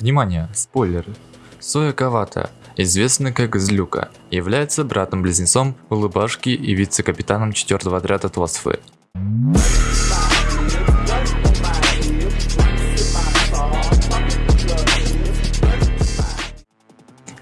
Внимание, спойлеры. Соя Кавата, известный как Злюка, является братом-близнецом Улыбашки и вице-капитаном 4 отряда Твосфы.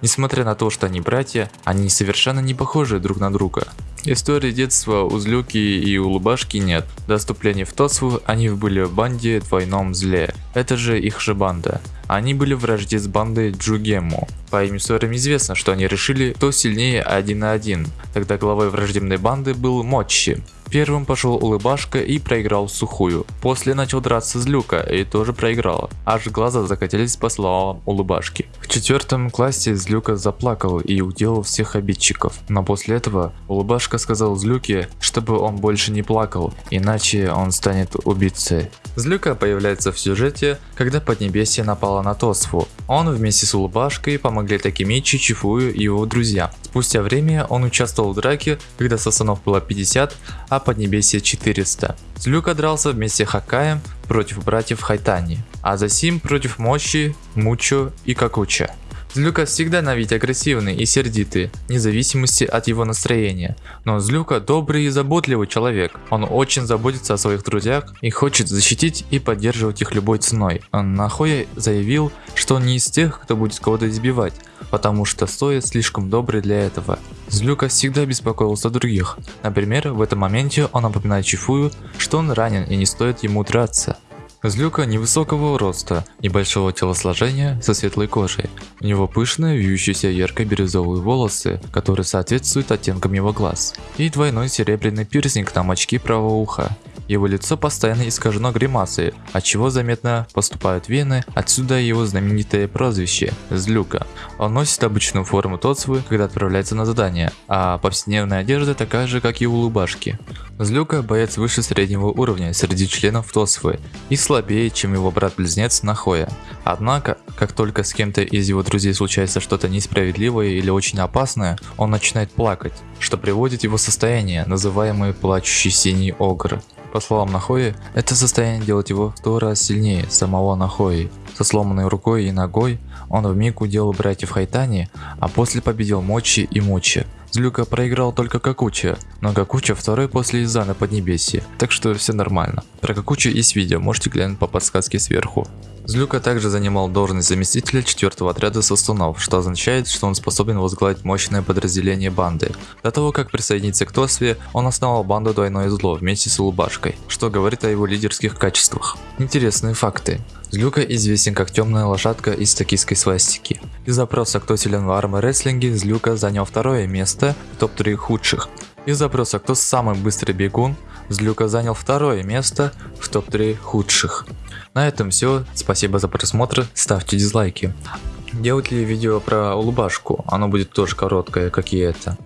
Несмотря на то, что они братья, они совершенно не похожи друг на друга. Истории детства у Злюки и у Лубашки нет. До вступления в Тосву они были в банде Двойном Зле. Это же их же банда. Они были в вражде с бандой Джугему. По им историям известно, что они решили, кто сильнее один на один. Тогда главой враждебной банды был Мочи. Первым пошел улыбашка и проиграл сухую. После начал драться с Люка и тоже проиграл. Аж глаза закатились по словам улыбашки. В четвертом классе Злюка заплакал и уделал всех обидчиков. Но после этого улыбашка сказал Злюке, чтобы он больше не плакал, иначе он станет убийцей. Злюка появляется в сюжете, когда Поднебесье напало на Тосфу. Он вместе с улыбашкой помогли Такимичи, Чифую и его друзьям. Спустя время он участвовал в драке, когда Сасанов было 50, а Поднебесье 400. Злюка дрался вместе с Хакаем против братьев Хайтани, а Засим против Мощи, Мучо и Какуча. Злюка всегда на вид агрессивный и сердитый, вне зависимости от его настроения. Но Злюка добрый и заботливый человек. Он очень заботится о своих друзьях и хочет защитить и поддерживать их любой ценой. Он нахуя заявил, что он не из тех, кто будет кого-то избивать, потому что стоит слишком добрый для этого. Злюка всегда беспокоился о других. Например, в этом моменте он напоминает Чифую, что он ранен и не стоит ему драться. Злюка невысокого роста, небольшого телосложения со светлой кожей. У него пышные, вьющиеся ярко-бирюзовые волосы, которые соответствуют оттенкам его глаз. И двойной серебряный пирсинг на мочке правого уха. Его лицо постоянно искажено гримасой, от чего заметно поступают вены, отсюда его знаменитое прозвище – Злюка. Он носит обычную форму Тоцвы, когда отправляется на задание, а повседневная одежда такая же, как и у Лубашки. Злюка – боец выше среднего уровня среди членов Тосвы и слабее, чем его брат-близнец Нахоя. Однако, как только с кем-то из его друзей случается что-то несправедливое или очень опасное, он начинает плакать, что приводит его состояние, называемое плачущий синий огр. По словам Нахои, это состояние делает его в сто раз сильнее самого Нахои. Со сломанной рукой и ногой он в миг уделал братьев Хайтани, а после победил Мочи и Мучи. Злюка проиграл только Какуча, но Какуча второй после Изана Поднебесья, так что все нормально. Про Какуча есть видео, можете глянуть по подсказке сверху. Злюка также занимал должность заместителя 4 отряда Состунов, что означает, что он способен возглавить мощное подразделение банды. До того, как присоединиться к Тосве, он основал банду Двойное Зло вместе с Улыбашкой, что говорит о его лидерских качествах. Интересные факты. Злюка известен как темная лошадка из токийской свастики. Из запроса «Кто силен в арморестлинге» Злюка занял второе место в топ-3 худших. Из запроса «Кто самый быстрый бегун» Злюка занял второе место в топ-3 худших. На этом все. Спасибо за просмотр. Ставьте дизлайки. Делать ли видео про улыбашку? Оно будет тоже короткое, как и это.